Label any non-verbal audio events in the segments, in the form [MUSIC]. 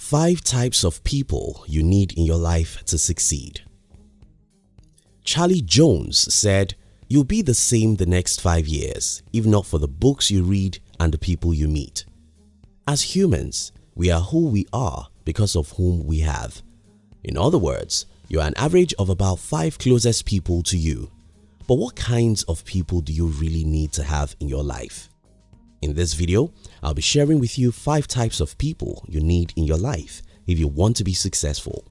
5 types of people you need in your life to succeed. Charlie Jones said, You'll be the same the next 5 years if not for the books you read and the people you meet. As humans, we are who we are because of whom we have. In other words, you are an average of about 5 closest people to you. But what kinds of people do you really need to have in your life? In this video, I'll be sharing with you 5 types of people you need in your life if you want to be successful.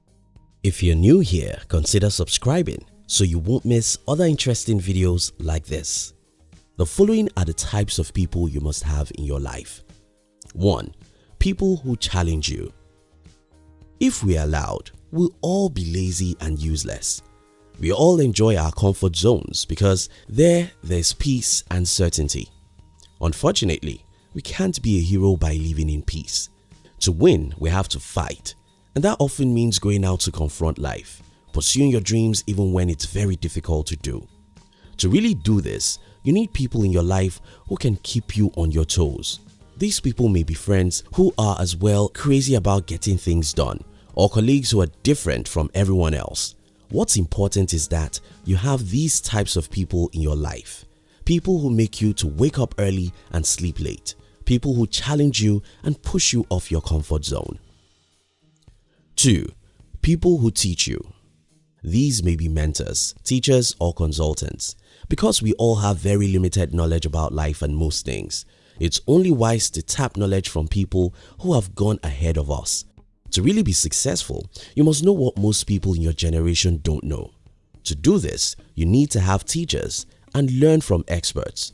If you're new here, consider subscribing so you won't miss other interesting videos like this. The following are the types of people you must have in your life. 1. People who challenge you If we are allowed, we'll all be lazy and useless. We all enjoy our comfort zones because there there's peace and certainty. Unfortunately, we can't be a hero by living in peace. To win, we have to fight and that often means going out to confront life, pursuing your dreams even when it's very difficult to do. To really do this, you need people in your life who can keep you on your toes. These people may be friends who are as well crazy about getting things done or colleagues who are different from everyone else. What's important is that you have these types of people in your life. People who make you to wake up early and sleep late. People who challenge you and push you off your comfort zone. 2. People who teach you These may be mentors, teachers or consultants. Because we all have very limited knowledge about life and most things, it's only wise to tap knowledge from people who have gone ahead of us. To really be successful, you must know what most people in your generation don't know. To do this, you need to have teachers and learn from experts.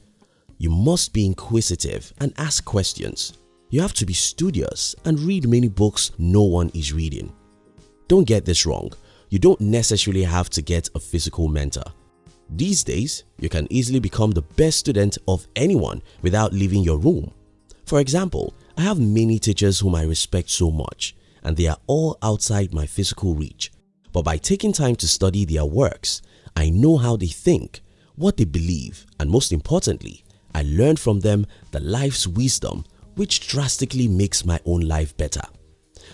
You must be inquisitive and ask questions. You have to be studious and read many books no one is reading. Don't get this wrong, you don't necessarily have to get a physical mentor. These days, you can easily become the best student of anyone without leaving your room. For example, I have many teachers whom I respect so much and they are all outside my physical reach. But by taking time to study their works, I know how they think, what they believe and most importantly, I learn from them the life's wisdom which drastically makes my own life better.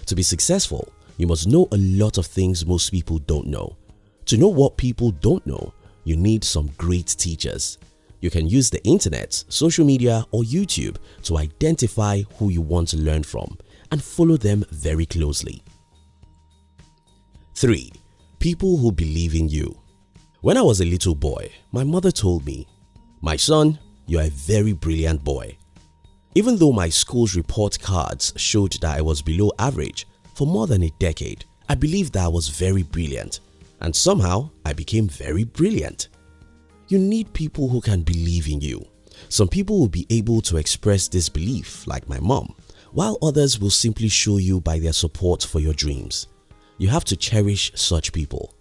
To be successful, you must know a lot of things most people don't know. To know what people don't know, you need some great teachers. You can use the internet, social media or YouTube to identify who you want to learn from and follow them very closely. 3. People who believe in you When I was a little boy, my mother told me, My son, you are a very brilliant boy. Even though my school's report cards showed that I was below average for more than a decade, I believed that I was very brilliant and somehow I became very brilliant. You need people who can believe in you. Some people will be able to express this belief like my mom, while others will simply show you by their support for your dreams. You have to cherish such people.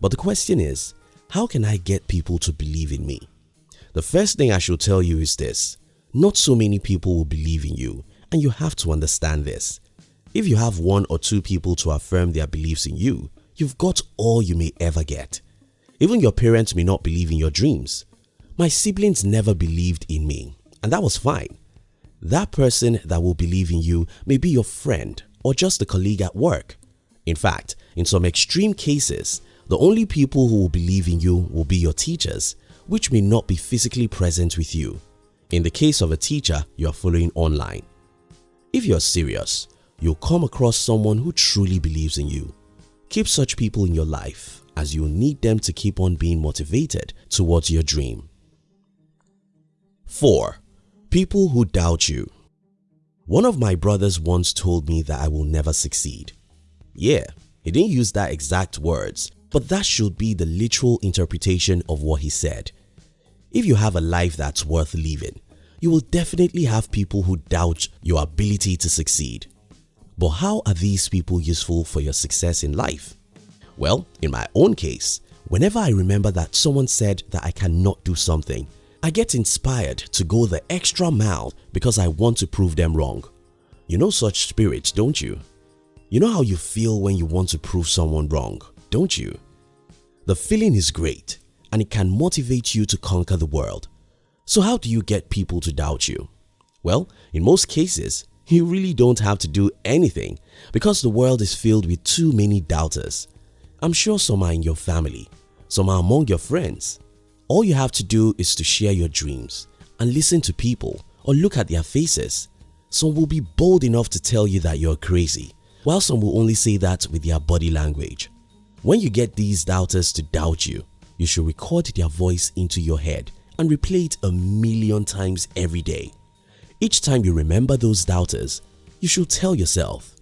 But the question is, how can I get people to believe in me? The first thing I should tell you is this, not so many people will believe in you and you have to understand this. If you have one or two people to affirm their beliefs in you, you've got all you may ever get. Even your parents may not believe in your dreams. My siblings never believed in me and that was fine. That person that will believe in you may be your friend or just a colleague at work. In fact, in some extreme cases, the only people who will believe in you will be your teachers which may not be physically present with you in the case of a teacher you are following online. If you are serious, you'll come across someone who truly believes in you. Keep such people in your life as you'll need them to keep on being motivated towards your dream. 4. People who doubt you One of my brothers once told me that I will never succeed. Yeah, he didn't use that exact words but that should be the literal interpretation of what he said. If you have a life that's worth living, you will definitely have people who doubt your ability to succeed. But how are these people useful for your success in life? Well, in my own case, whenever I remember that someone said that I cannot do something, I get inspired to go the extra mile because I want to prove them wrong. You know such spirits, don't you? You know how you feel when you want to prove someone wrong, don't you? The feeling is great and it can motivate you to conquer the world. So how do you get people to doubt you? Well, in most cases, [LAUGHS] You really don't have to do anything because the world is filled with too many doubters. I'm sure some are in your family, some are among your friends. All you have to do is to share your dreams and listen to people or look at their faces. Some will be bold enough to tell you that you're crazy, while some will only say that with their body language. When you get these doubters to doubt you, you should record their voice into your head and replay it a million times every day. Each time you remember those doubters, you should tell yourself,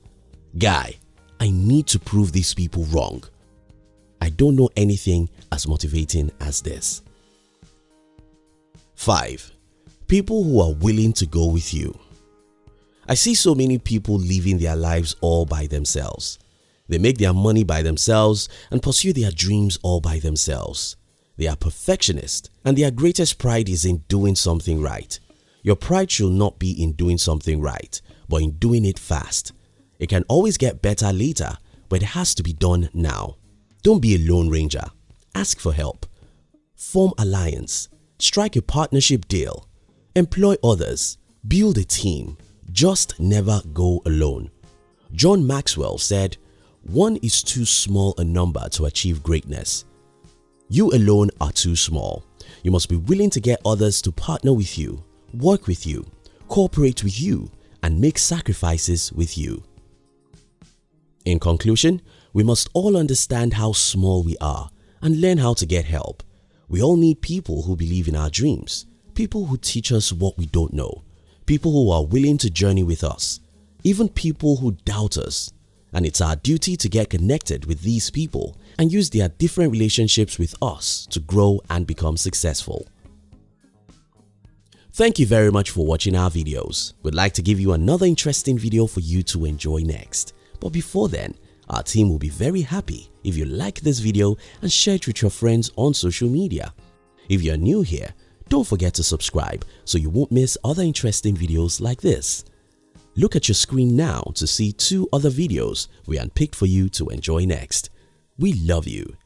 Guy, I need to prove these people wrong. I don't know anything as motivating as this. 5. People who are willing to go with you I see so many people living their lives all by themselves. They make their money by themselves and pursue their dreams all by themselves. They are perfectionists and their greatest pride is in doing something right. Your pride should not be in doing something right, but in doing it fast. It can always get better later, but it has to be done now. Don't be a lone ranger. Ask for help. Form alliance. Strike a partnership deal. Employ others. Build a team. Just never go alone. John Maxwell said, one is too small a number to achieve greatness. You alone are too small. You must be willing to get others to partner with you, work with you, cooperate with you and make sacrifices with you. In conclusion, we must all understand how small we are and learn how to get help. We all need people who believe in our dreams, people who teach us what we don't know, people who are willing to journey with us, even people who doubt us and it's our duty to get connected with these people and use their different relationships with us to grow and become successful. Thank you very much for watching our videos. We'd like to give you another interesting video for you to enjoy next. But before then, our team will be very happy if you like this video and share it with your friends on social media. If you're new here, don't forget to subscribe so you won't miss other interesting videos like this. Look at your screen now to see two other videos we unpicked for you to enjoy next. We love you.